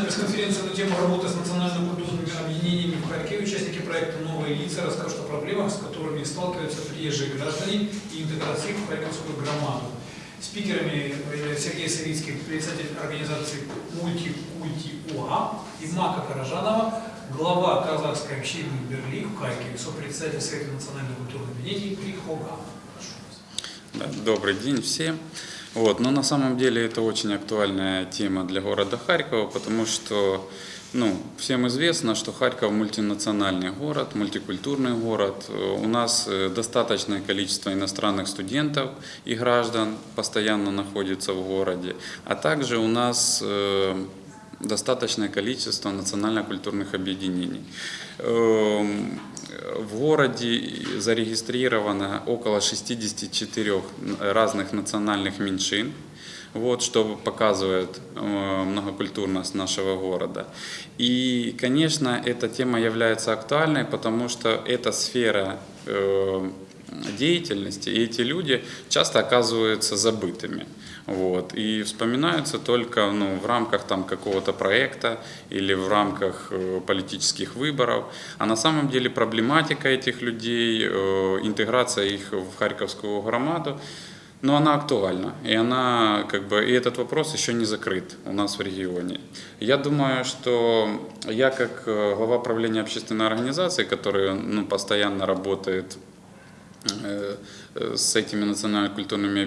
Ежегодная пресс-конференция на тему работы с национально-культурными объединениями в Харькове. Участники проекта «Новые лица» расскажут о проблемах, с которыми сталкиваются приезжие граждане и интеграции в харьковскую громаду. Спикерами являются Сергей Савицкий, председатель организации «Мультикульти УА» и Мака Каражанова, глава казахской общины Берлин в Харькове, сопредседатель Совета национально-культурных объединений Прихога. Добрый день всем. Вот, но на самом деле это очень актуальная тема для города Харькова, потому что ну, всем известно, что Харьков мультинациональный город, мультикультурный город. У нас э, достаточное количество иностранных студентов и граждан постоянно находится в городе, а также у нас э, достаточное количество национально-культурных объединений. В городе зарегистрировано около 64 разных национальных меньшин, вот, что показывает э, многокультурность нашего города. И, конечно, эта тема является актуальной, потому что эта сфера э, деятельности, и эти люди часто оказываются забытыми. Вот, и вспоминаются только ну, в рамках там, какого-то проекта или в рамках э, политических выборов. А на самом деле проблематика этих людей, э, интеграция их в Харьковскую громаду, но она актуальна, и она как бы и этот вопрос еще не закрыт у нас в регионе. Я думаю, что я как э, глава правления общественной организации, которая ну, постоянно работает э, э, с этими национально-культурными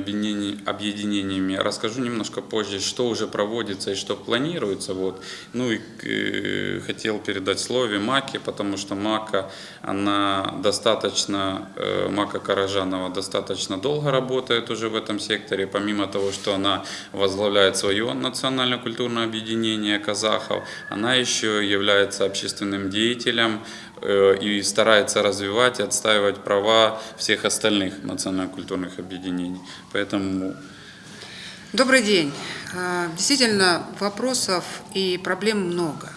объединениями, расскажу немножко позже, что уже проводится и что планируется. Вот. Ну и э, хотел передать слове Маке, потому что Мака, она достаточно, э, Мака Каражанова достаточно долго работает уже в этом секторе, помимо того, что она возглавляет свое национально-культурное объединение казахов, она еще является общественным деятелем, э, и старается развивать и отстаивать права всех остальных национально-культурных объединений. Поэтому Добрый день. А, Действительно, вопросов и проблем много.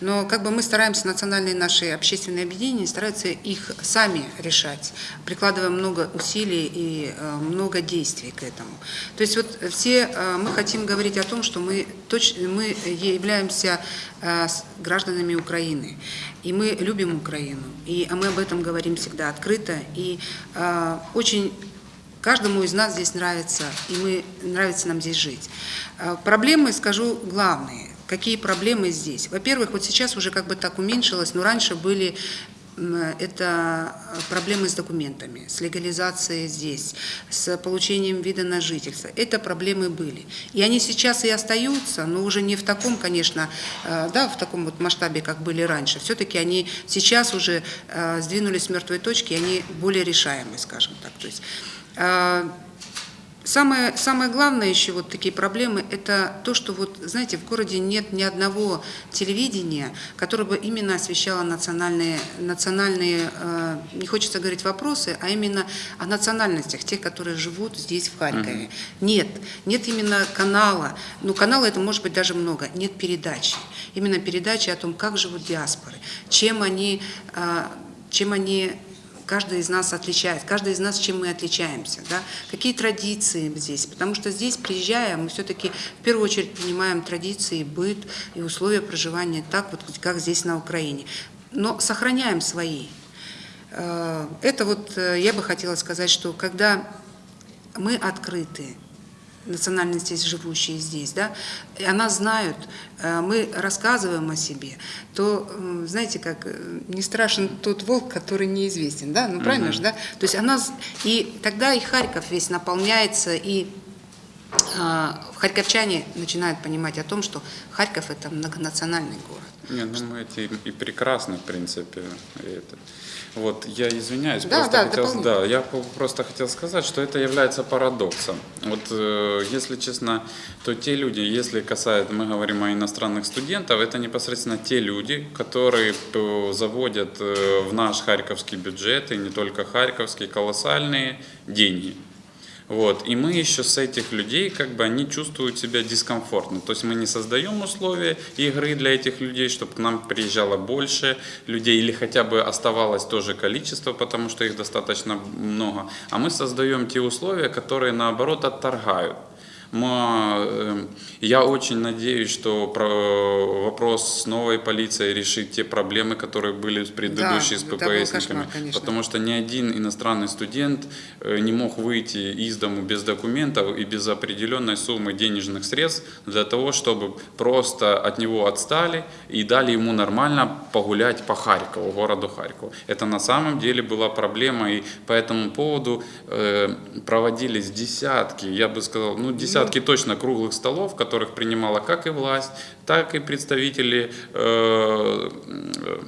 Но как бы мы стараемся, национальные наши общественные объединения стараются их сами решать, прикладывая много усилий и э, много действий к этому. То есть вот все э, мы хотим говорить о том, что мы, точно, мы являемся э, гражданами Украины, и мы любим Украину, и мы об этом говорим всегда открыто, и очень Каждому из нас здесь нравится, и мы, нравится нам здесь жить. Проблемы, скажу, главные. Какие проблемы здесь? Во-первых, вот сейчас уже как бы так уменьшилось, но раньше были это проблемы с документами, с легализацией здесь, с получением вида на жительство. Это проблемы были. И они сейчас и остаются, но уже не в таком, конечно, э, да, в таком вот масштабе, как были раньше. Все-таки они сейчас уже э, сдвинулись с мертвой точки, и они более решаемы, скажем так. То есть Самое, самое главное еще вот такие проблемы, это то, что вот, знаете, в городе нет ни одного телевидения, которое бы именно освещало национальные, национальные э, не хочется говорить вопросы, а именно о национальностях, тех, которые живут здесь, в Харькове. Нет, нет именно канала, ну канала это может быть даже много, нет передачи. Именно передачи о том, как живут диаспоры, чем они, э, чем они каждый из нас отличает, каждый из нас чем мы отличаемся, да? какие традиции здесь, потому что здесь, приезжая, мы все-таки в первую очередь понимаем традиции, быт и условия проживания так, вот как здесь на Украине, но сохраняем свои. Э, Это вот э, я бы хотела сказать, что когда мы открыты, национальности, живущие здесь, да, и она знают, э, мы рассказываем о себе, то, знаете, как э, не страшен тот волк, который неизвестен, да, ну правильно же, да? То есть она, и тогда и Харьков весь наполняется, и харьковчане начинают понимать о том, что Харьков это многонациональный город. Не, ну мы эти и прекрасны, в принципе. это. Вот, я извиняюсь, Да, просто да, хотел, да, я просто хотел сказать, что это является парадоксом. Вот, э, если честно, то те люди, если касается, мы говорим о иностранных студентах, это непосредственно те люди, которые заводят э, в наш харьковский бюджет, и не только харьковский, колоссальные деньги. Вот. И мы еще с этих людей, как бы они чувствуют себя дискомфортно. То есть мы не создаем условия игры для этих людей, чтобы к нам приезжало больше людей или хотя бы оставалось то же количество, потому что их достаточно много. А мы создаем те условия, которые наоборот отторгают я очень надеюсь, что про- вопрос с новой полицией решит те проблемы, которые были с предыдущей Да, с ППСниками. кошмар. Потому что ни один иностранный студент э, не мог выйти из дому без документов и без определенной суммы денежных средств для того, чтобы просто от него отстали и дали ему нормально погулять по Харькову, городу Харькову. Это на самом деле была проблема, и по этому поводу э, проводились десятки, я бы сказал, ну десятки точно круглых столов, в которых принимала как и власть, так и представители э, э,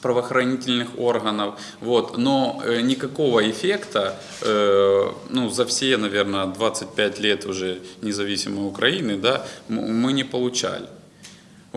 правоохранительных органов, вот, но э, никакого эффекта, э, ну, за все, наверное, 25 лет уже независимой Украины, да, мы не получали.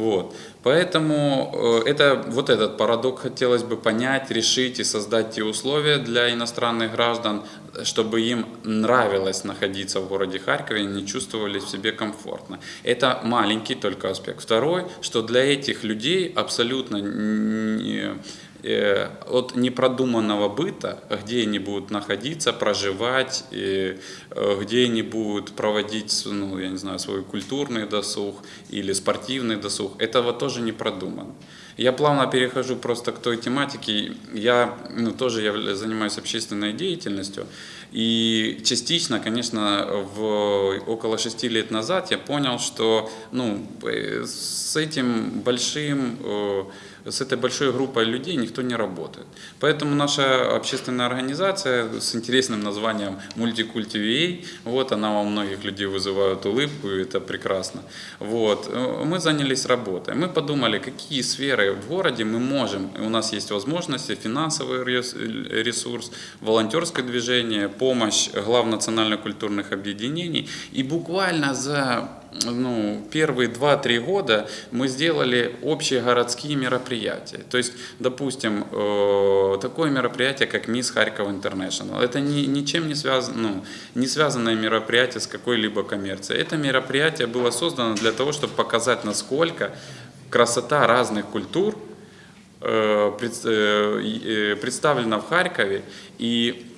Вот. Поэтому э, это, вот этот парадокс хотелось бы понять, решить и создать те условия для иностранных граждан, чтобы им нравилось находиться в городе Харькове, и они чувствовали в себе комфортно. Это маленький только аспект. Второй, что для этих людей абсолютно не- от непродуманного быта, где они будут находиться, проживать, и, э, где они будут проводить, ну, я не знаю, свой культурный досуг или спортивный досуг, этого тоже не продумано. Я плавно перехожу просто к той тематике. Я ну, тоже явля- занимаюсь общественной деятельностью. И частично, конечно, в, около шести лет назад я понял, что ну, э, с этим большим э, с этой большой группой людей никто не работает. Поэтому наша общественная организация с интересным названием Multiculti вот она у многих людей вызывает улыбку, и это прекрасно. Вот. э, Мы занялись работой. Мы подумали, какие сферы в городе мы можем, у нас есть возможности, финансовый рес- ресурс, волонтерское движение, помощь глав национально-культурных объединений. И буквально за ну, первые 2-3 года мы сделали общие городские мероприятия. То есть, допустим, э, такое мероприятие, как Мисс Харьков Интернешнл. Это ни, ничем не, связано, ну, не связанное мероприятие с какой-либо коммерцией. Это мероприятие было создано для того, чтобы показать, насколько красота разных культур э, пред- э, э, представлена в Харькове. И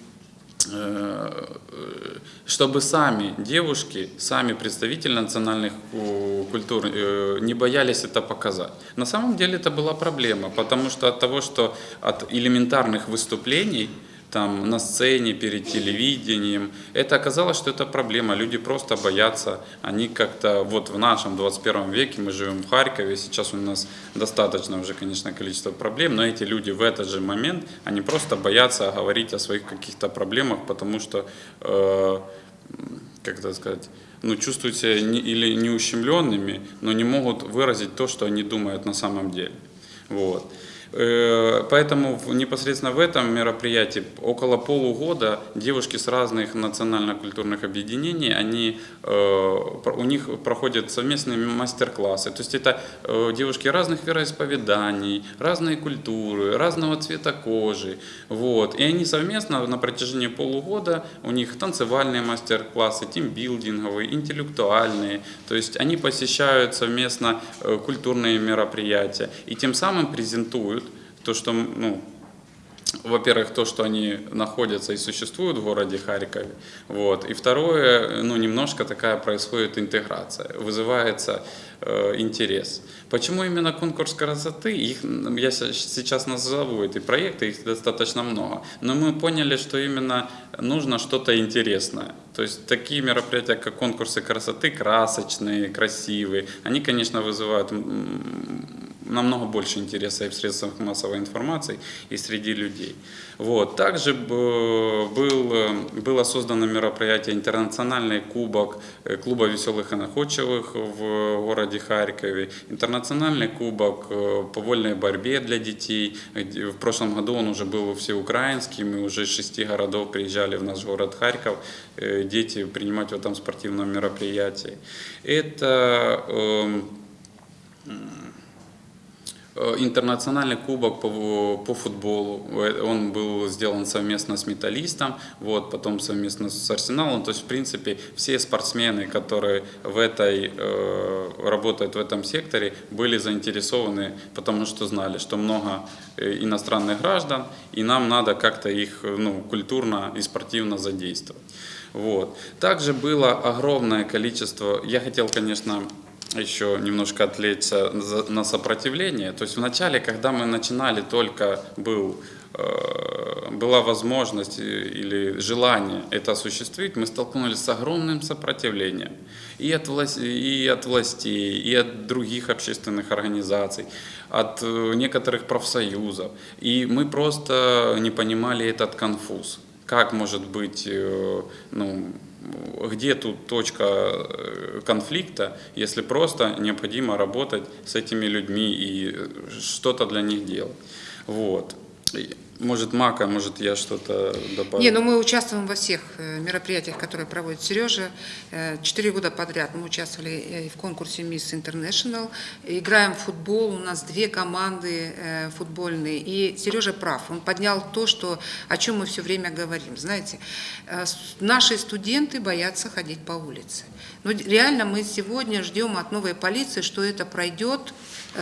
чтобы сами девушки, сами представители национальных э, культур э, не боялись это показать. На самом деле это была проблема, потому что от того, что от элементарных выступлений там на сцене, перед телевидением. Это оказалось, что это проблема. Люди просто боятся. Они как-то, вот в нашем 21 веке, мы живем в Харькове, сейчас у нас достаточно уже, конечно, количество проблем, но эти люди в этот же момент, они просто боятся говорить о своих каких-то проблемах, потому что, э, как это сказать, ну, чувствуют себя не, или неущемленными, но не могут выразить то, что они думают на самом деле. Вот. Э, Поэтому непосредственно в этом мероприятии около полугода девушки с разных национально-культурных объединений, они, э, у них проходят совместные мастер-классы. То есть это э, девушки разных вероисповеданий, разной культуры, разного цвета кожи. Вот. И они совместно на протяжении полугода, у них танцевальные мастер-классы, тимбилдинговые, интеллектуальные. То есть они посещают совместно культурные мероприятия и тем самым презентуют то, что, ну, во-первых, то, что они находятся и существуют в городе Харькове, вот, и второе, ну, немножко такая происходит интеграция, вызывается э, интерес. Почему именно конкурс красоты? Их, я се- сейчас назову эти проекты, их достаточно много, но мы поняли, что именно нужно что-то интересное. То есть такие мероприятия, как конкурсы красоты, красочные, красивые, они, конечно, вызывают намного больше интереса и в средствах массовой информации, и среди людей. Вот. Также был, было создано мероприятие «Интернациональный кубок э, клуба веселых и находчивых в городе Харькове», «Интернациональный кубок э, по вольной борьбе для детей». В прошлом году он уже был всеукраинским, и уже из шести городов приезжали в наш город Харьков э, дети принимать в этом спортивном мероприятии. Это Э, Интернациональный кубок по, по футболу, Э, он был сделан совместно с металлистом, вот, потом совместно с Арсеналом. То есть, в принципе, все спортсмены, которые в этой, э, работают в этом секторе, были заинтересованы, потому что знали, что много э, иностранных граждан, и нам надо как-то их э, ну, культурно и спортивно задействовать. Вот. Также было огромное количество, я хотел, конечно, еще немножко отвлечься на сопротивление. То есть вначале, когда мы начинали, только был, э, была возможность или желание это осуществить, мы столкнулись с огромным сопротивлением и от, влас- и от властей, и от других общественных организаций, от э, некоторых профсоюзов. И мы просто не понимали этот конфуз. Как может быть, э, ну, где тут точка э, конфликта, если просто необходимо работать с этими людьми и э, что-то для них делать. Вот. Может, Мака, может, я что-то добавлю. Не, ну мы участвуем во всех э, мероприятиях, которые проводит Сережа. Э, Четыре года подряд мы участвовали э, в конкурсе Miss International. Играем в футбол, у нас две команды футбольные. И Сережа прав, он поднял то, что, о чем мы все время говорим. Знаете, наши студенты боятся ходить по улице. Но реально мы сегодня ждем от новой полиции, что это пройдет,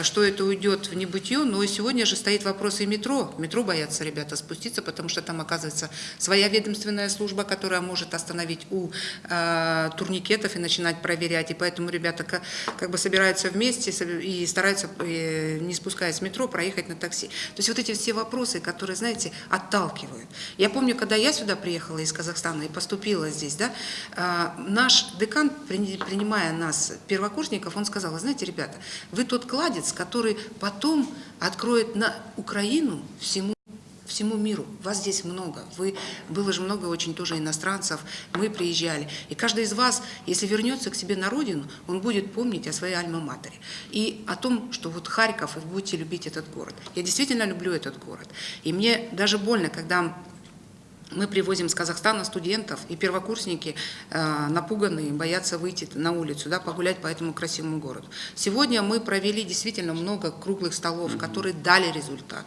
что это уйдет в небытие, но и сегодня же стоит вопрос и метро. Метро боятся ребята спуститься, потому что там оказывается своя ведомственная служба, которая может остановить у э, турникетов и начинать проверять. И поэтому ребята ка- как бы собираются вместе и стараются, э, не спускаясь с метро, проехать на такси. То есть вот эти все вопросы, которые, знаете, отталкивают. Я помню, когда я сюда приехала из Казахстана и поступила здесь, да, э, наш декан, при- принимая нас, первокурсников, он сказал, «Вы знаете, ребята, вы тот кладец, который потом откроет на Украину всему всему миру. Вас здесь много. Вы, было же много очень тоже иностранцев. Мы приезжали. И каждый из вас, если вернется к себе на родину, он будет помнить о своей альма-матере. И о том, что вот Харьков, и вы будете любить этот город. Я действительно люблю этот город. И мне даже больно, когда мы привозим с Казахстана студентов, и первокурсники э, напуганные, боятся выйти на улицу, да, погулять по этому красивому городу. Сегодня мы провели действительно много круглых столов, которые дали результат.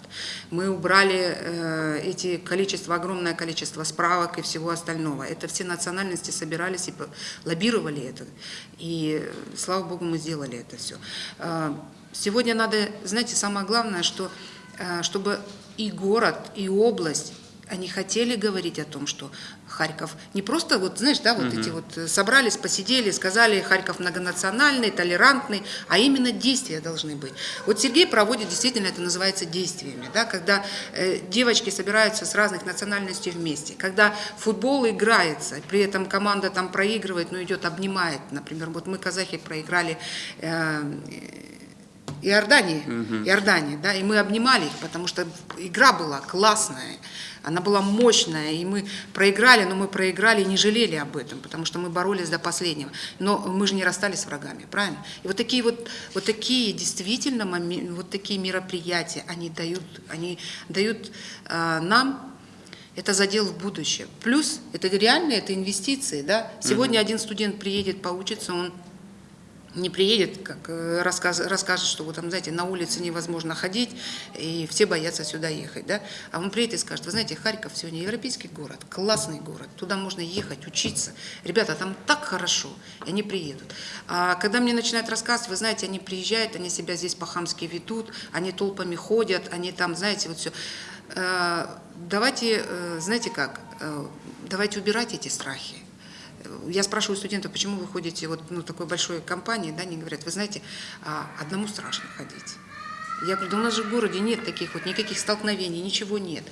Мы убрали э, эти количество, огромное количество справок и всего остального. Это все национальности собирались и лоббировали это. И, э, слава богу, мы сделали это все. Э, сегодня надо, знаете, самое главное, что э, чтобы и город, и область они хотели говорить о том, что Харьков не просто, вот знаешь, да, вот эти вот э, собрались, посидели, сказали, Харьков многонациональный, толерантный, а именно действия должны быть. Вот Сергей проводит, действительно, это называется действиями, да, когда э, девочки собираются с разных национальностей вместе, когда футбол играется, при этом команда там проигрывает, но идет, обнимает, например, вот мы, казахи, проиграли э, Иордании, Иордании, да, и мы обнимали их, потому что игра была классная, она была мощная, и мы проиграли, но мы проиграли и не жалели об этом, потому что мы боролись до последнего. Но мы же не расстались с врагами, правильно? И вот такие вот, вот такие действительно, вот такие мероприятия, они дают, они дают э, нам это задел в будущее. Плюс это реально, это инвестиции, да. Сегодня один студент приедет, поучится, он не приедет, как э, рассказ, расскажет, что вот там, знаете, на улице невозможно ходить, и все боятся сюда ехать, да? А он приедет и скажет, вы знаете, Харьков сегодня европейский город, классный город, туда можно ехать, учиться. Ребята, там так хорошо, и они приедут. А когда мне начинают рассказывать, вы знаете, они приезжают, они себя здесь по-хамски ведут, они толпами ходят, они там, знаете, вот все. Давайте, э, знаете как, э, давайте убирать эти страхи. Я спрашиваю студентов, почему вы ходите вот ну, такой большой компании, да, они говорят, вы знаете, а, одному страшно ходить. Я говорю, да у нас же в городе нет таких вот, никаких столкновений, ничего нет.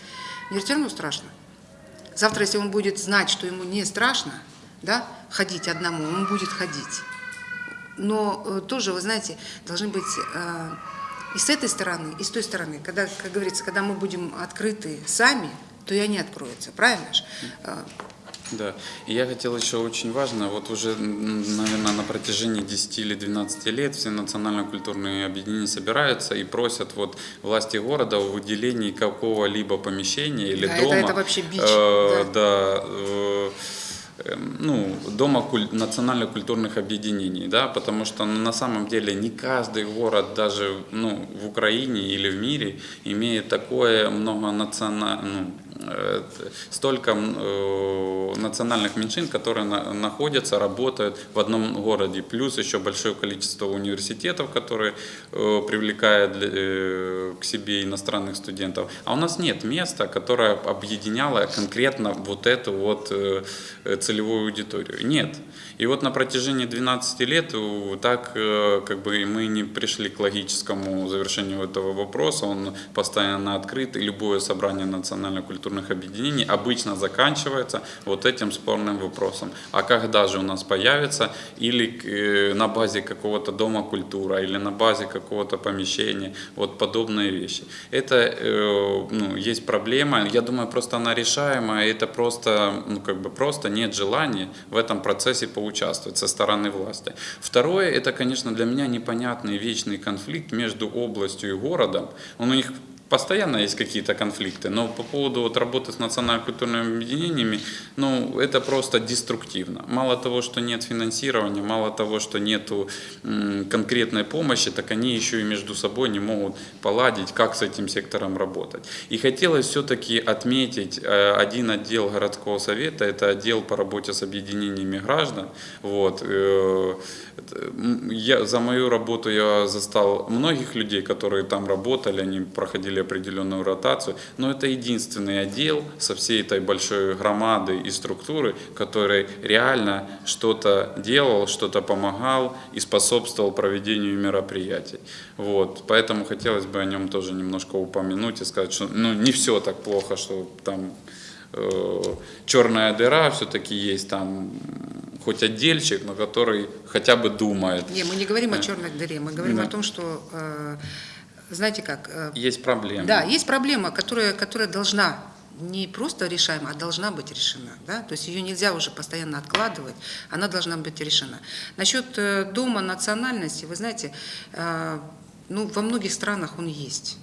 Мне все равно страшно. Завтра, если он будет знать, что ему не страшно, да, ходить одному, он будет ходить. Но э, тоже, вы знаете, должны быть э, и с этой стороны, и с той стороны. Когда, как говорится, когда мы будем открыты сами, то и они откроются, правильно же? Да, и я хотел еще очень важно, вот уже, наверное, на протяжении 10 или 12 лет все национально-культурные объединения собираются и просят вот власти города о выделении какого-либо помещения или Да, это- дома. это вообще бич, э, да. да, э, эм, ну, дома куль- национально-культурных объединений, да, потому что ну, на самом деле не каждый город даже ну, в Украине или в мире имеет такое многонациональное, ну, столько м, э, национальных меньшин, которые на- находятся, работают в одном городе, плюс еще большое количество университетов, которые э, привлекают э, к себе иностранных студентов. А у нас нет места, которое объединяло конкретно вот эту вот э, э, целевую аудиторию. Нет. И вот на протяжении 12 лет э, так э, как бы мы не пришли к логическому завершению этого вопроса. Он постоянно открыт, и любое собрание национально-культурных объединений обычно заканчивается вот этим спорным вопросом. А когда же у нас появится или э, на базе какого-то дома культура, или на базе какого-то помещения, вот подобные вещи. Это э, ну, есть проблема, я думаю, просто она решаемая, это просто, ну, как бы просто нет желания в этом процессе поучаствовать со стороны власти. Второе, это, конечно, для меня непонятный вечный конфликт между областью и городом. Он у них Постоянно есть какие-то конфликты, но по поводу вот работы с национально-культурными объединениями, ну, это просто деструктивно. Мало того, что нет финансирования, мало того, что нет конкретной помощи, так они еще и между собой не могут поладить, как с этим сектором работать. И хотелось все-таки отметить э, один отдел городского совета, это отдел по работе с объединениями граждан. Вот. э, Я, за мою работу я застал многих людей, которые там работали, они проходили определенную ротацию, но это единственный отдел со всей этой большой громадой и структуры, который реально что-то делал, что-то помогал и способствовал проведению мероприятий. Вот. Поэтому хотелось бы о нем тоже немножко упомянуть и сказать, что ну, не все так плохо, что там э, черная дыра, все-таки есть там хоть отдельчик, но который хотя бы думает. Не, мы не говорим о черной дыре, мы говорим Да. о том, что, э, знаете как, э, Есть проблемы. Да, есть проблема, которая, которая должна не просто решаема, а должна быть решена. Да? То есть ее нельзя уже постоянно откладывать, она должна быть решена. Насчет э, Дома национальности, вы знаете, э, ну, во многих странах он есть.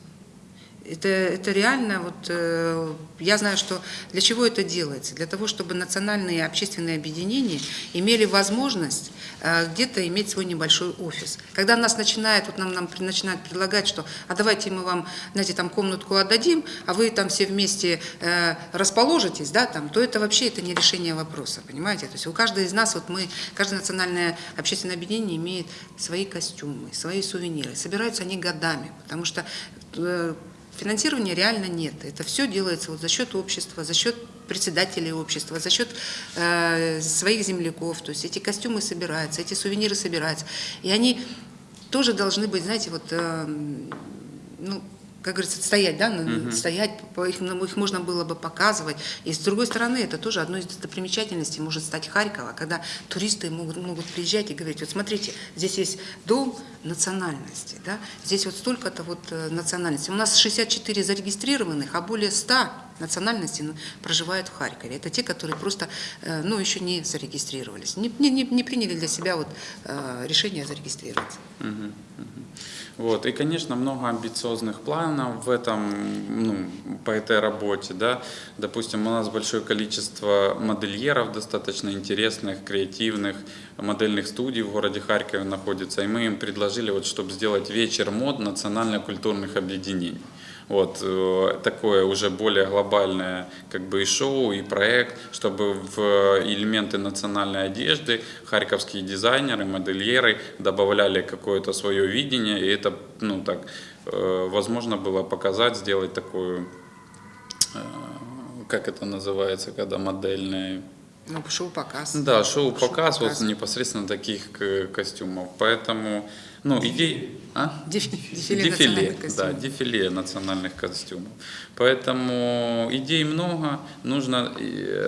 Это, это реально, вот, э, я знаю, что для чего это делается? Для того, чтобы национальные общественные объединения имели возможность э, где-то иметь свой небольшой офис. Когда нас начинает, вот нам, нам начинают предлагать, что а давайте мы вам, знаете, там комнатку отдадим, а вы там все вместе э, расположитесь, да, там, то это вообще это не решение вопроса, понимаете? То есть у каждого из нас, вот мы, каждое национальное общественное объединение имеет свои костюмы, свои сувениры. Собираются они годами, потому что э, Финансирования реально нет. Это все делается вот за счет общества, за счет председателей общества, за счет э, своих земляков. То есть эти костюмы собираются, эти сувениры собираются. И они тоже должны быть, знаете, вот, э, ну, как говорится, стоять, да, ну, стоять, их, ну, их можно было бы показывать. И с другой стороны, это тоже одной из достопримечательностей может стать Харькова, когда туристы могут, могут приезжать и говорить, вот смотрите, здесь есть дом национальности, да, здесь вот столько-то вот э, национальностей. У нас 64 зарегистрированных, а более 100 национальностей ну, проживают в Харькове. Это те, которые просто, э, ну, еще не зарегистрировались, не, не, не- приняли для себя вот э, решение зарегистрироваться. Мгм. Вот. И, конечно, много амбициозных планов в этом, ну, по этой работе. Да? Допустим, у нас большое количество модельеров достаточно интересных, креативных, модельных студий в городе Харькове находится. И мы им предложили, вот, чтобы сделать вечер мод национально-культурных объединений. Вот э, такое уже более глобальное как бы и шоу, и проект, чтобы в элементы национальной одежды харьковские дизайнеры, модельеры добавляли какое-то свое видение, и это, ну так, э, возможно было показать, сделать такую, э, как это называется, когда модельная Ну, шоу-показ. да, шоу-показ вот Шоу-показ. непосредственно таких костюмов. Поэтому, ну, идей... А? Деф- Дефиле, Дефиле, национальных да, костюмов. дефиле национальных костюмов. Поэтому идей много. Нужно,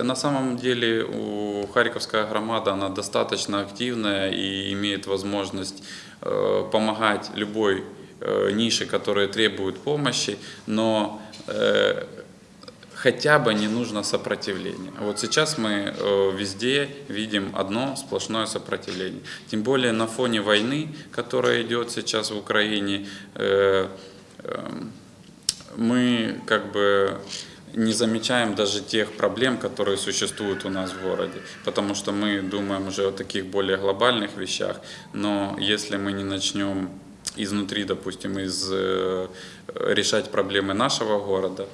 на самом деле у Харьковская громада, она достаточно активная и имеет возможность э, помогать любой э, нише, которая требует помощи, но э, хотя бы не нужно сопротивление. Вот сейчас мы э, везде видим одно сплошное сопротивление. Тем более на фоне войны, которая идет сейчас в Украине, э, э, мы как бы не замечаем даже тех проблем, которые существуют у нас в городе, потому что мы думаем уже о таких более глобальных вещах, но если мы не начнем изнутри, допустим, из, э, решать проблемы нашего города,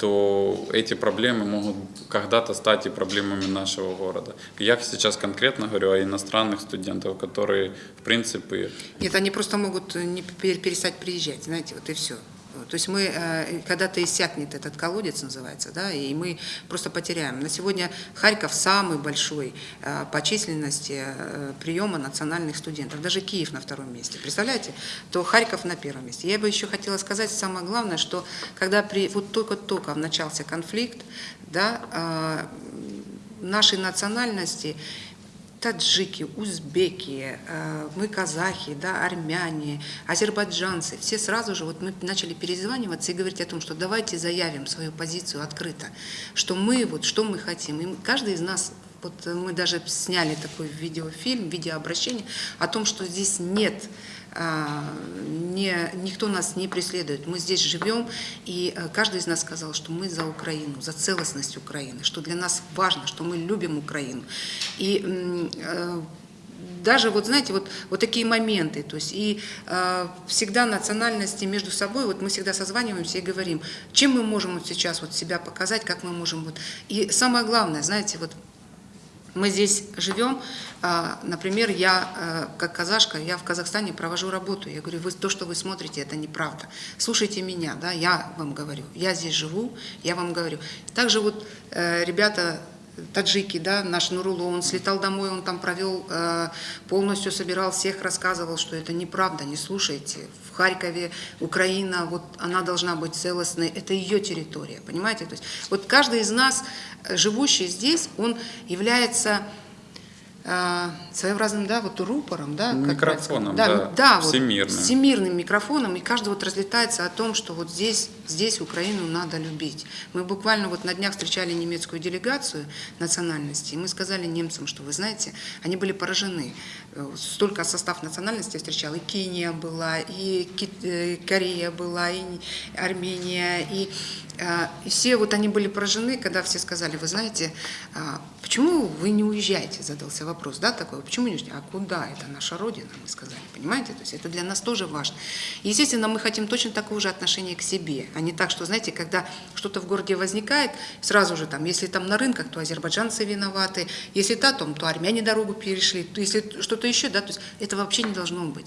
то эти проблемы могут когда-то стать и проблемами нашего города. Я сейчас конкретно говорю о иностранных студентах, которые, в принципе, Нет, они просто могут не пер- перестать приезжать, знаете, вот и все. То есть мы, э, когда-то иссякнет этот колодец, называется, да, и мы просто потеряем. На сегодня Харьков самый большой э, по численности э, приема национальных студентов. Даже Киев на втором месте. Представляете? То Харьков на первом месте. Я бы еще хотела сказать самое главное, что когда при, вот только-только начался конфликт, да, нашей национальности таджики, узбеки, э, мы казахи, да, армяне, азербайджанцы, все сразу же, вот мы начали перезваниваться и говорить о том, что давайте заявим свою позицию открыто, что мы, вот, что мы хотим. И каждый из нас, вот мы даже сняли такой видеофильм, видеообращение о том, что здесь нет не, никто нас не преследует. Мы здесь живем, и э, каждый из нас сказал, что мы за Украину, за целостность Украины, что для нас важно, что мы любим Украину. И э, даже вот знаете вот вот такие моменты то есть и э, всегда национальности между собой вот мы всегда созваниваемся и говорим чем мы можем вот сейчас вот себя показать как мы можем вот и самое главное знаете вот мы здесь живем, а, например, я э, как казашка, я в Казахстане провожу работу. Я говорю, вы, то, что вы смотрите, это неправда. Слушайте меня, да, я вам говорю. Я здесь живу, я вам говорю. Также вот э, ребята таджики, да, наш Нурулу, он слетал домой, он там провел, э, полностью собирал всех, рассказывал, что это неправда, не слушайте. В Харькове Украина, вот она должна быть целостной, это ее территория, понимаете? То есть вот каждый из нас, э, живущий здесь, он является своеобразным, да, вот рупором, да, Микрофоном, правильно сказать? да, вот, всемирным. всемирным микрофоном, и каждый вот разлетается о том, что вот здесь, здесь Украину надо любить. Мы буквально вот на днях встречали немецкую делегацию национальности, и мы сказали немцам, что вы знаете, они были поражены. Э, Столько состав национальности я встречала, и Кения была, и э, Корея была, и Армения, и, и все вот они были поражены, когда все сказали, вы знаете, а, почему вы не уезжаете, задался вопрос, да, такой, почему не уезжаете, а куда, это наша Родина, мы сказали, понимаете, то есть это для нас тоже важно. Естественно, мы хотим точно такого же отношения к себе, а не так, что, знаете, когда что-то в городе возникает, сразу же там, если там на рынках, то азербайджанцы виноваты, если та, то, то армяне дорогу перешли, если что-то еще, да, то есть это вообще не должно быть.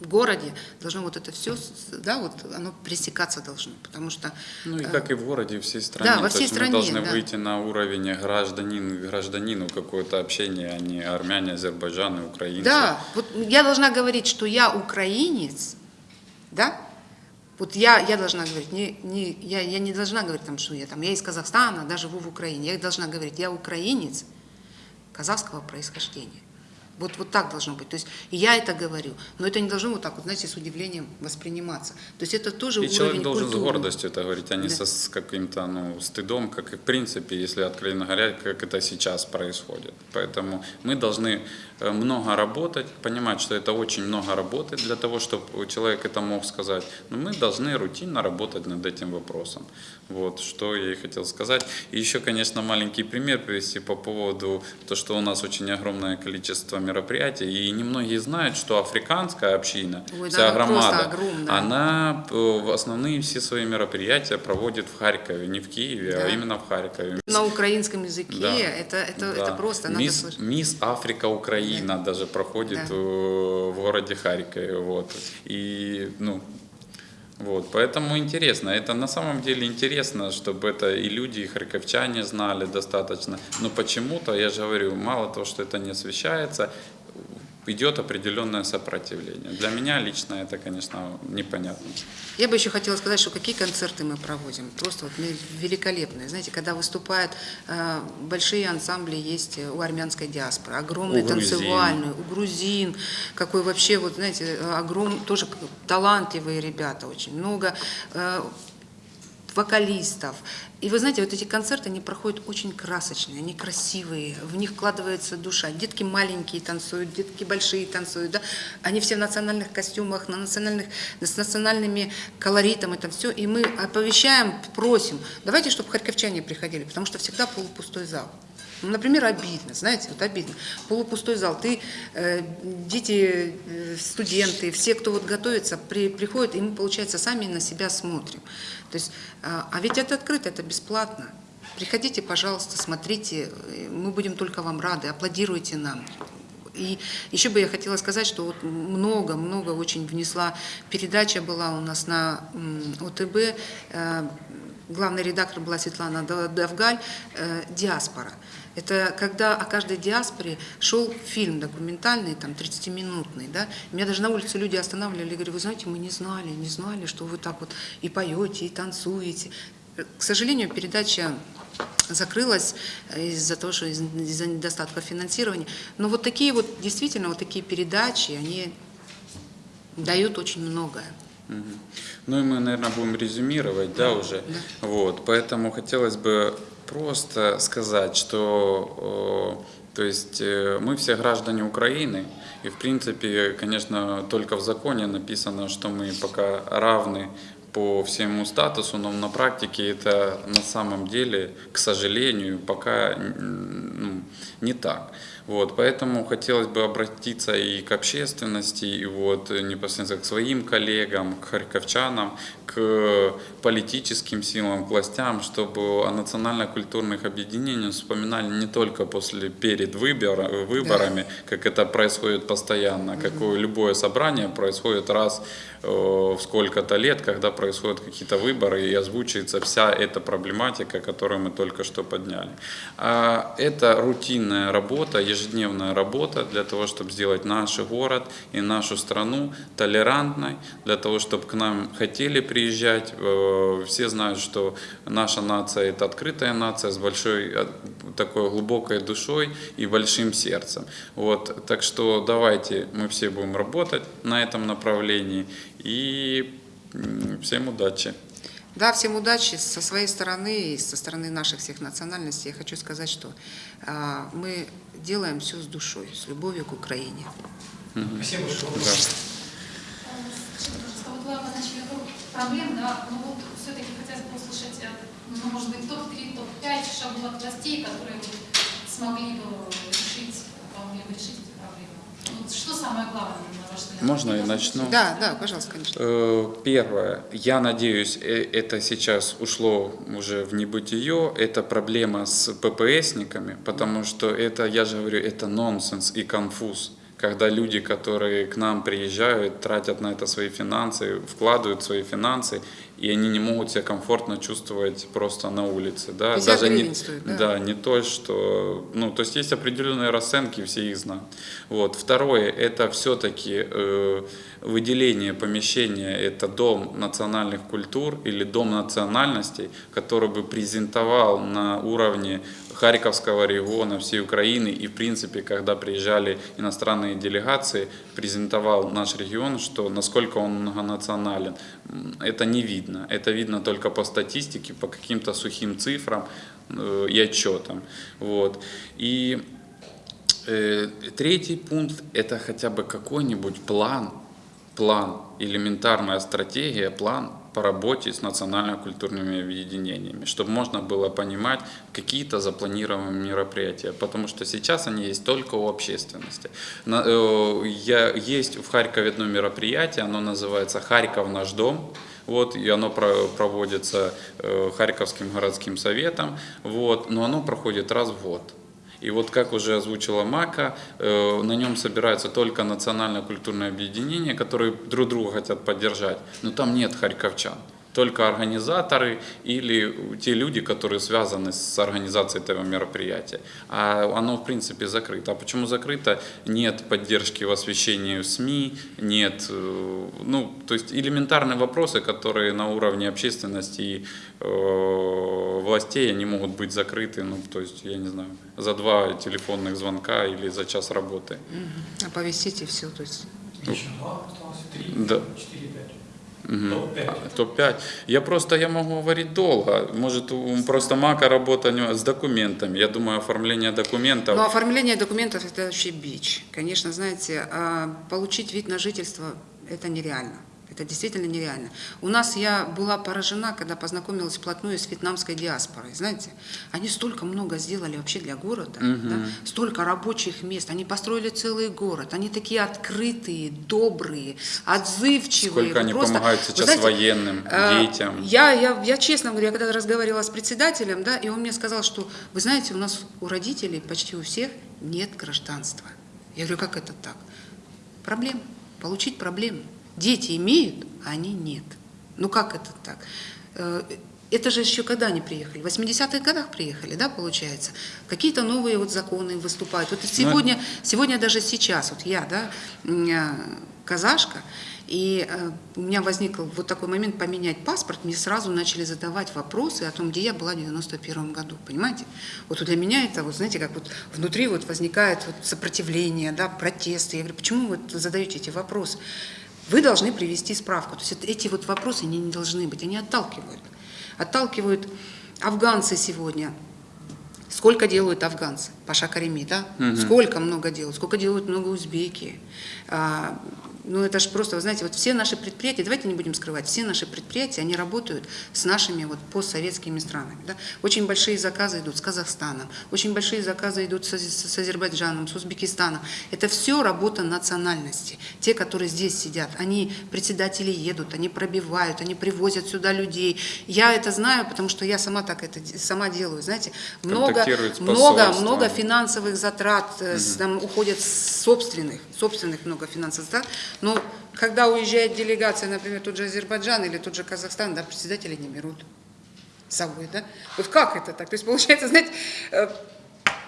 В городе должно вот это все, да, вот оно пресекаться должно, потому что Ну и э, как и в городе, в всей стране. Да, во всей стране, мы должны да. выйти на уровень гражданин гражданину какое-то общение, а не армяне, азербайджаны, украинцы. Да, вот я должна говорить, что я украинец, да? Вот я, я должна говорить, не, не, я, я не должна говорить, там, что я там, я из Казахстана, да, живу в Украине. Я должна говорить, я украинец казахского происхождения. Вот, вот так должно быть. То есть я это говорю, но это не должно вот так вот, знаете, с удивлением восприниматься. То есть это тоже И уровень человек должен с культуры. гордостью это говорить, а не Да. со, с каким-то ну, стыдом, как и в принципе, если откровенно говоря, как это сейчас происходит. Поэтому мы должны э, много работать, понимать, что это очень много работы для того, чтобы человек это мог сказать. Но мы должны рутинно работать над этим вопросом. Вот, что я и хотел сказать. И еще, конечно, маленький пример привести по поводу то, что у нас очень огромное количество мероприятий, и немногие знают, что африканская община, Ой, да, вся просто громада, она э, в основные все свои мероприятия проводит в Харькове, не в Киеве, а Да. именно в Харькове. На украинском языке Да. это, это, Да. это просто надо Мисс, слышать. Мисс Африка Украина даже проходит Да. э, в городе Харькове. Вот. И, ну, вот, поэтому интересно. Это на самом деле интересно, чтобы это и люди, и харьковчане знали достаточно. Но почему-то, я же говорю, мало того, что это не освещается, идет определенное сопротивление. Для меня лично это, конечно, непонятно. Я бы еще хотела сказать, что какие концерты мы проводим. Просто вот великолепные. Знаете, когда выступают э, большие ансамбли есть у армянской диаспоры, огромные У танцевальные, у грузин, какой вообще, вот знаете, огром, тоже талантливые ребята очень, много э, вокалистов. И вы знаете, вот эти концерты, они проходят очень красочные, они красивые, в них вкладывается душа. Детки маленькие танцуют, детки большие танцуют, да? они все в национальных костюмах, на национальных, с национальными колоритом, это все. И мы оповещаем, просим, давайте, чтобы харьковчане приходили, потому что всегда полупустой зал. Ну, например, обидно, знаете, вот обидно. Полупустой зал, ты, э, дети, э, студенты, все, кто вот готовится, при, приходят, и мы, получается, сами на себя смотрим. То есть, а, а ведь это открыто, это бесплатно. Приходите, пожалуйста, смотрите, э, мы будем только вам рады, аплодируйте нам. И еще бы я хотела сказать, что вот много-много очень внесла, передача была у нас на ОТБ, э, главный редактор была Светлана Дав- Давгаль, э, «Диаспора». Это когда о каждой диаспоре шел фильм документальный, там, 30-минутный, да. Меня даже на улице люди останавливали и говорили, вы знаете, мы не знали, не знали, что вы так вот и поете, и танцуете. К сожалению, передача закрылась из-за того, что из- из-за недостатка финансирования. Но вот такие вот, действительно, вот такие передачи, они дают очень многое. Ну и мы, наверное, будем резюмировать, да, уже. Вот, поэтому хотелось бы просто сказать, что, э, то есть, э, мы все граждане Украины, и в принципе, конечно, только в законе написано, что мы пока равны по всему статусу, но на практике это на самом деле, к сожалению, пока ну, не так. Вот, поэтому хотелось бы обратиться и к общественности, и вот э, непосредственно к своим коллегам, к харьковчанам, к политическим силам, к властям, чтобы о национально-культурных объединениях вспоминали не только после, перед выбора- выборами, как это происходит постоянно, как любое собрание происходит раз э, в сколько-то лет, когда происходят какие-то выборы и озвучивается вся эта проблематика, которую мы только что подняли. А это рутинная работа, ежедневная работа для того, чтобы сделать наш город и нашу страну толерантной, для того, чтобы к нам хотели приезжать. Э, Все знают, что наша нация – это открытая нация с большой э, такой глубокой душой и большим сердцем. Вот, так что давайте мы все будем работать на этом направлении и всем удачи. Да, всем удачи со своей стороны и со стороны наших всех национальностей. Я хочу сказать, что а, мы делаем все с душой, с любовью к Украине. Спасибо большое. Да. Скажите, пожалуйста, вот вы начали круг проблем, да, но вот все-таки хотелось бы услышать, э, ну, может быть, топ-3, топ-5 шагов от властей, которые смогли бы решить, помогли бы решить что самое главное? Можно я начну? Да, да, пожалуйста, конечно. Э, Первое. Я надеюсь, э, это сейчас ушло уже в небытие. Это проблема с ППСниками, потому что это, я же говорю, это нонсенс и конфуз. Когда люди, которые к нам приезжают, тратят на это свои финансы, вкладывают свои финансы, и они не могут себя комфортно чувствовать просто на улице. Да? 50 не, стоит, да? да, не то, что... Ну, то есть есть определенные расценки, все их знают. Вот. Второе, это все-таки э, выделение помещения, это дом национальных культур или дом национальностей, который бы презентовал на уровне Харьковского региона, всей Украины и, в принципе, когда приезжали иностранные делегации, презентовал наш регион, что насколько он многонационален. Это не видно. Это видно только по статистике, по каким-то сухим цифрам э, и отчетам. Вот. И Э, Третий пункт – это хотя бы какой-нибудь план, план, элементарная стратегия, план по работе с национально-культурными объединениями, чтобы можно было понимать какие-то запланированные мероприятия, потому что сейчас они есть только у общественности. На- э, Я, есть в Харькове одно мероприятие, оно называется «Харьков наш дом», вот, и оно про- проводится э, Харьковским городским советом, вот, но оно проходит раз в год. И вот как уже озвучила Мака, э, на нем собираются только национально-культурные объединения, которые друг друга хотят поддержать, но там нет харьковчан. Только организаторы или те люди, которые связаны с организацией этого мероприятия. А оно, в принципе, закрыто. А почему закрыто? Нет поддержки в освещении в СМИ, нет, э, ну, то есть элементарные вопросы, которые на уровне общественности и э, властей, они могут быть закрыты, ну, то есть, я не знаю, за два телефонных звонка или за час работы. Оповестите все, то есть Еще два осталось, три, Да. четыре, пять. Мгм. Топ-пять. Топ-5. Я просто, я могу говорить долго. Может, у- просто мака работа с документами. Я думаю, оформление документов. Но оформление документов – это вообще бич. Конечно, знаете, а, получить вид на жительство – это нереально. Это действительно нереально. У нас я была поражена, когда познакомилась вплотную с вьетнамской диаспорой. Знаете, они столько много сделали вообще для города, да? столько рабочих мест. Они построили целый город. Они такие открытые, добрые, отзывчивые. Сколько они Просто, помогают вы сейчас знаете, военным, э, детям. Я, я, я честно говорю, я когда разговаривала с председателем, да, и он мне сказал, что, вы знаете, у нас у родителей почти у всех нет гражданства. Я говорю, как это так? Проблема. Получить проблему. Дети имеют, а они нет. Ну как это так? Э, Это же еще когда они приехали? В 80-х годах приехали, да, получается? Какие-то новые вот законы выступают. Вот сегодня, сегодня даже сейчас, вот я, да, э, казашка, и э, у меня возник вот такой момент поменять паспорт, мне сразу начали задавать вопросы о том, где я была в 91 году, понимаете? Вот для меня это, вот знаете, как вот внутри вот возникает вот сопротивление, да, протесты. Я говорю, почему вы задаете эти вопросы? Вы должны привести справку. То есть эти вот вопросы, они не должны быть, они отталкивают. Отталкивают афганцы сегодня. Сколько делают афганцы? Паша Карими, да? Сколько много делают? Сколько делают много узбеки? Ну, это же просто, вы знаете, вот все наши предприятия, давайте не будем скрывать, все наши предприятия, они работают с нашими вот постсоветскими странами. Да? Очень большие заказы идут с Казахстаном, очень большие заказы идут с, с Азербайджаном, с Узбекистаном. Это все работа национальности. Те, которые здесь сидят, они, председатели едут, они пробивают, они привозят сюда людей. Я это знаю, потому что я сама так это сама делаю, знаете. Много, много, много финансовых затрат с- там уходят с собственных, собственных много финансовых затрат. Но когда уезжает делегация, например, тот же Азербайджан или тот же Казахстан, да, председатели не берут с собой, да? Вот как это так? То есть получается, знаете, э,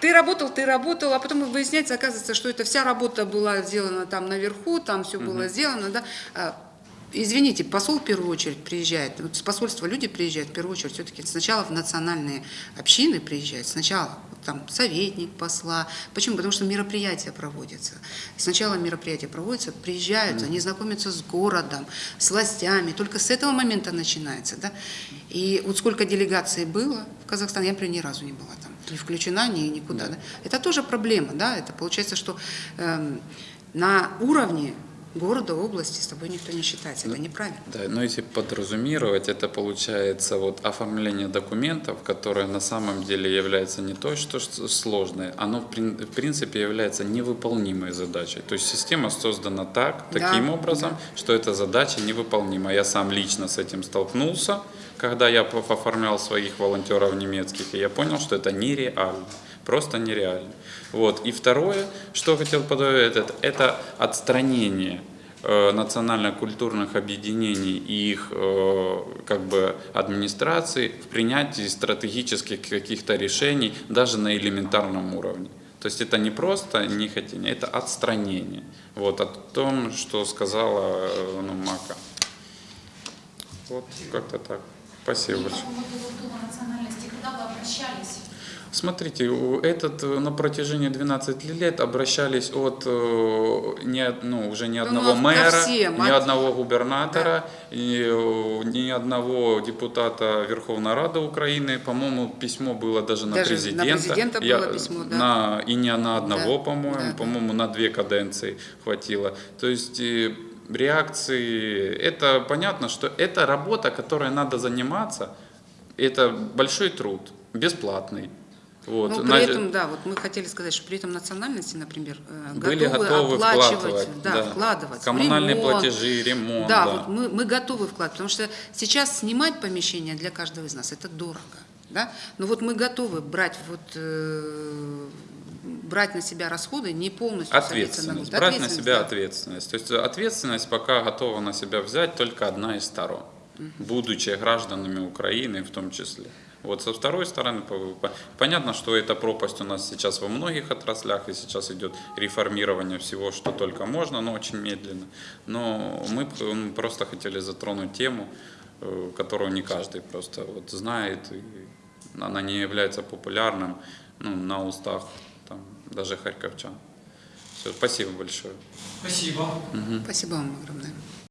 ты работал, ты работал, а потом выясняется, оказывается, что эта вся работа была сделана там наверху, там все было сделано, да. А, Извините, посол в первую очередь приезжает, вот с посольства люди приезжают в первую очередь все-таки сначала в национальные общины приезжают, сначала там советник посла. Почему? Потому что мероприятия проводятся. Сначала мероприятия проводятся, приезжают, они знакомятся с городом, с властями, только с этого момента начинается, да. И вот сколько делегаций было в Казахстане, я, например, ни разу не была там, не включена ни, никуда, да. Это тоже проблема, да, это получается, что эм, на уровне города, области с тобой никто не считается, это неправильно. Да, но если подразумировать, это получается вот оформление документов, которое на самом деле является не то, что сложное, оно в прин- в принципе является невыполнимой задачей. То есть система создана так, Да, таким образом, что эта задача невыполнима. Я сам лично с этим столкнулся, когда я оформлял своих волонтеров немецких, и я понял, что это нереально. Просто нереально. Вот. И второе, что хотел подать, это, это отстранение э, национально-культурных объединений и их э, как бы администрации в принятии стратегических каких-то решений даже на элементарном уровне. То есть это не просто нехотение, это отстранение. Вот о том, что сказала э, ну, Мака. Вот как-то так. Спасибо И по большое. поводу национальности, когда вы обращались? Смотрите, у- этот э, на протяжении 12 лет обращались от э, не, ну, уже ни Ну, одного ко мэра, всем, ни одного губернатора, и, э, ни одного депутата Верховной Рады Украины. По-моему, письмо было даже на Даже на президента. президента было письмо, да. на, и не на одного, Да, по-моему, да, да. по-моему, на две каденции хватило. То есть реакции, это понятно, что это работа, которой надо заниматься, это большой труд, бесплатный. Вот. На- при этом, да, вот мы хотели сказать, что при этом национальности, например, э, были готовы, готовы оплачивать, вкладывать, да, вкладывать в коммунальные ремонт. платежи, ремонт, Да, да. вот мы, мы готовы вкладывать, потому что сейчас снимать помещение для каждого из нас это дорого, да. Но вот мы готовы брать вот э, брать на себя расходы, не полностью на Ответственность, год. брать на себя да. ответственность. То есть ответственность пока готова на себя взять только одна из сторон, будучи гражданами Украины в том числе. Вот со второй стороны, по- по- понятно, что эта пропасть у нас сейчас во многих отраслях, и сейчас идет реформирование всего, что только можно, но очень медленно. Но мы просто хотели затронуть тему, э, которую не каждый просто вот знает, и она не является популярным ну, на устах там, даже харьковчан. Все, спасибо большое. Спасибо. Спасибо вам огромное.